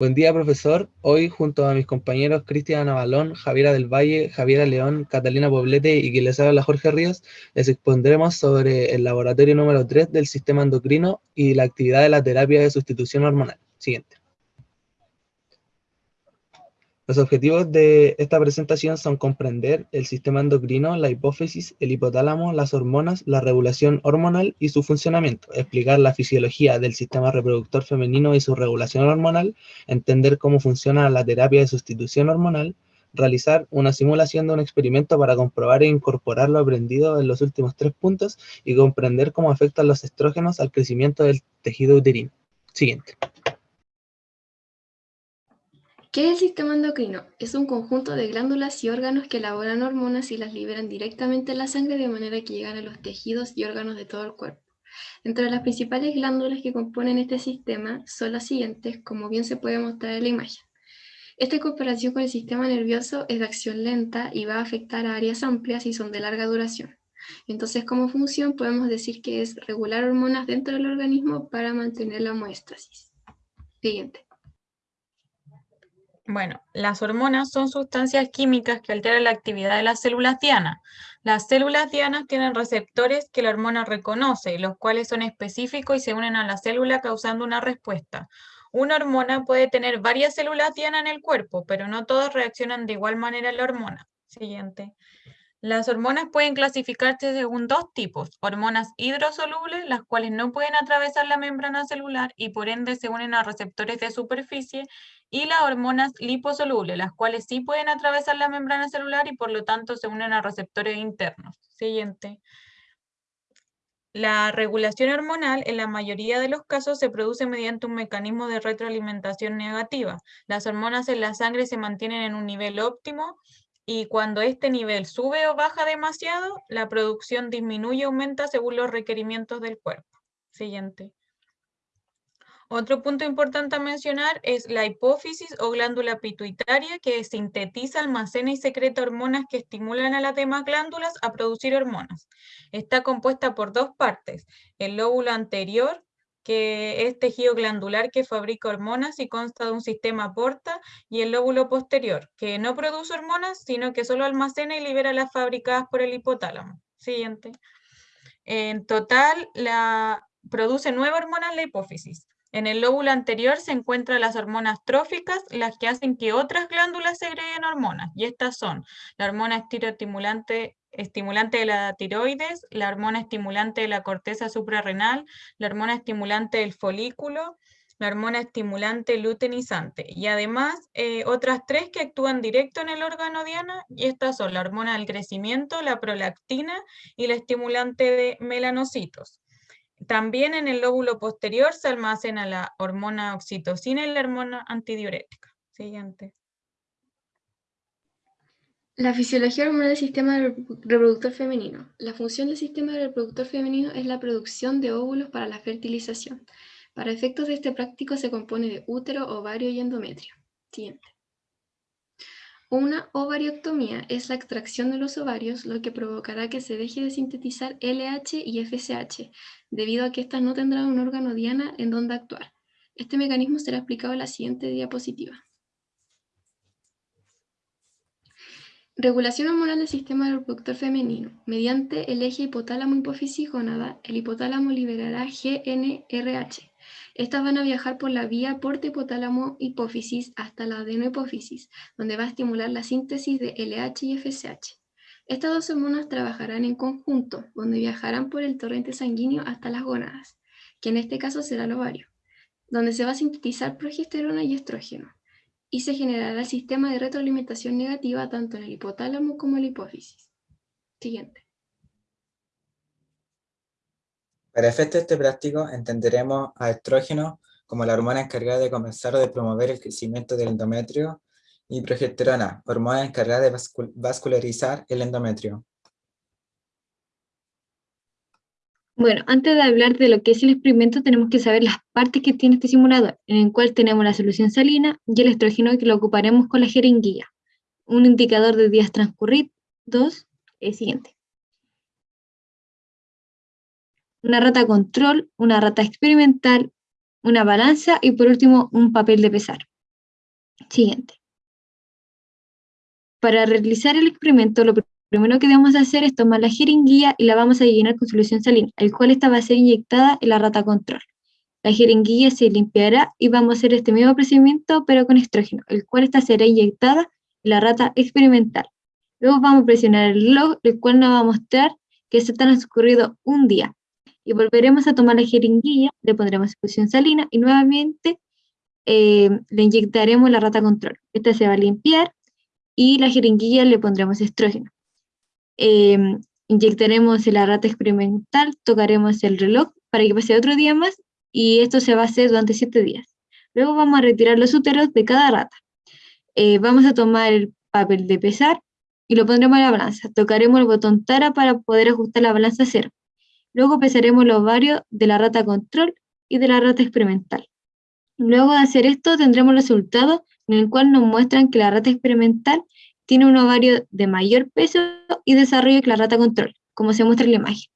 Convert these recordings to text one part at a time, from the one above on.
Buen día, profesor. Hoy, junto a mis compañeros Cristian Avalón, Javiera del Valle, Javiera León, Catalina Poblete y quien les habla Jorge Ríos, les expondremos sobre el laboratorio número 3 del sistema endocrino y la actividad de la terapia de sustitución hormonal. Siguiente. Los objetivos de esta presentación son comprender el sistema endocrino, la hipófisis, el hipotálamo, las hormonas, la regulación hormonal y su funcionamiento, explicar la fisiología del sistema reproductor femenino y su regulación hormonal, entender cómo funciona la terapia de sustitución hormonal, realizar una simulación de un experimento para comprobar e incorporar lo aprendido en los últimos tres puntos y comprender cómo afectan los estrógenos al crecimiento del tejido uterino. Siguiente. ¿Qué es el sistema endocrino? Es un conjunto de glándulas y órganos que elaboran hormonas y las liberan directamente en la sangre de manera que llegan a los tejidos y órganos de todo el cuerpo. Entre las principales glándulas que componen este sistema son las siguientes, como bien se puede mostrar en la imagen. Esta comparación con el sistema nervioso es de acción lenta y va a afectar a áreas amplias y son de larga duración. Entonces, como función, podemos decir que es regular hormonas dentro del organismo para mantener la homeostasis. Siguiente. Bueno, las hormonas son sustancias químicas que alteran la actividad de las células dianas. Las células dianas tienen receptores que la hormona reconoce, los cuales son específicos y se unen a la célula causando una respuesta. Una hormona puede tener varias células dianas en el cuerpo, pero no todas reaccionan de igual manera a la hormona. Siguiente. Las hormonas pueden clasificarse según dos tipos, hormonas hidrosolubles, las cuales no pueden atravesar la membrana celular y por ende se unen a receptores de superficie, y las hormonas liposolubles, las cuales sí pueden atravesar la membrana celular y por lo tanto se unen a receptores internos. Siguiente. La regulación hormonal en la mayoría de los casos se produce mediante un mecanismo de retroalimentación negativa. Las hormonas en la sangre se mantienen en un nivel óptimo y cuando este nivel sube o baja demasiado, la producción disminuye o aumenta según los requerimientos del cuerpo. Siguiente. Otro punto importante a mencionar es la hipófisis o glándula pituitaria que sintetiza, almacena y secreta hormonas que estimulan a las demás glándulas a producir hormonas. Está compuesta por dos partes, el lóbulo anterior, que es tejido glandular que fabrica hormonas y consta de un sistema porta, y el lóbulo posterior, que no produce hormonas, sino que solo almacena y libera las fabricadas por el hipotálamo. Siguiente. En total, la, produce nueve hormonas la hipófisis. En el lóbulo anterior se encuentran las hormonas tróficas, las que hacen que otras glándulas segreguen hormonas, y estas son la hormona estiroestimulante estimulante de la tiroides, la hormona estimulante de la corteza suprarrenal, la hormona estimulante del folículo, la hormona estimulante luteinizante y además eh, otras tres que actúan directo en el órgano diana y estas son la hormona del crecimiento, la prolactina y la estimulante de melanocitos. También en el lóbulo posterior se almacena la hormona oxitocina y la hormona antidiurética. Siguiente. La fisiología hormonal del sistema reproductor femenino. La función del sistema reproductor femenino es la producción de óvulos para la fertilización. Para efectos de este práctico se compone de útero, ovario y endometrio. Siguiente. Una ovarioctomía es la extracción de los ovarios, lo que provocará que se deje de sintetizar LH y FSH, debido a que éstas no tendrán un órgano diana en donde actuar. Este mecanismo será explicado en la siguiente diapositiva. Regulación hormonal del sistema reproductor femenino. Mediante el eje hipotálamo-hipófisis-gónada, el hipotálamo liberará GNRH. Estas van a viajar por la vía porte hipotálamo-hipófisis hasta la adenohipófisis, donde va a estimular la síntesis de LH y FSH. Estas dos hormonas trabajarán en conjunto, donde viajarán por el torrente sanguíneo hasta las gónadas, que en este caso será el ovario, donde se va a sintetizar progesterona y estrógeno y se generará el sistema de retroalimentación negativa tanto en el hipotálamo como en la hipófisis. Siguiente. Para efectos de este práctico entenderemos a estrógeno como la hormona encargada de comenzar o de promover el crecimiento del endometrio y progesterona, hormona encargada de vascularizar el endometrio. Bueno, antes de hablar de lo que es el experimento, tenemos que saber las partes que tiene este simulador, en el cual tenemos la solución salina y el estrógeno que lo ocuparemos con la jeringuilla. Un indicador de días transcurridos, el siguiente. Una rata control, una rata experimental, una balanza y por último un papel de pesar. Siguiente. Para realizar el experimento, lo primero que debemos hacer es tomar la jeringuilla y la vamos a llenar con solución salina, el cual esta va a ser inyectada en la rata control. La jeringuilla se limpiará y vamos a hacer este mismo procedimiento pero con estrógeno, el cual esta será inyectada en la rata experimental. Luego vamos a presionar el reloj, el cual nos va a mostrar que se ha transcurrido un día. Y volveremos a tomar la jeringuilla, le pondremos solución salina y nuevamente eh, le inyectaremos la rata control. Esta se va a limpiar y la jeringuilla le pondremos estrógeno. Em, inyectaremos la rata experimental, tocaremos el reloj para que pase otro día más y esto se va a hacer durante siete días. Luego vamos a retirar los úteros de cada rata. Eh, vamos a tomar el papel de pesar y lo pondremos en la balanza. Tocaremos el botón TARA para poder ajustar la balanza a cero. Luego pesaremos los ovarios de la rata control y de la rata experimental. Luego de hacer esto tendremos el resultado en el cual nos muestran que la rata experimental tiene un ovario de mayor peso y desarrollo que la rata control, como se muestra en la imagen.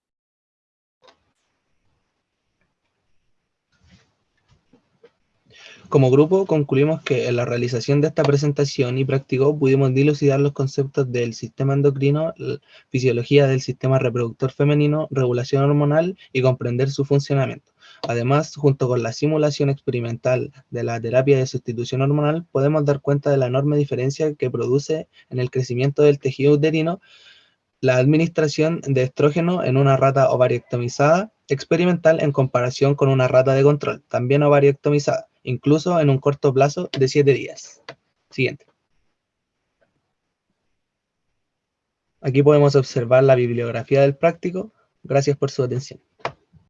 Como grupo, concluimos que en la realización de esta presentación y práctico pudimos dilucidar los conceptos del sistema endocrino, fisiología del sistema reproductor femenino, regulación hormonal y comprender su funcionamiento. Además, junto con la simulación experimental de la terapia de sustitución hormonal, podemos dar cuenta de la enorme diferencia que produce en el crecimiento del tejido uterino la administración de estrógeno en una rata ovariectomizada experimental en comparación con una rata de control, también ovariectomizada incluso en un corto plazo de 7 días. Siguiente. Aquí podemos observar la bibliografía del práctico. Gracias por su atención.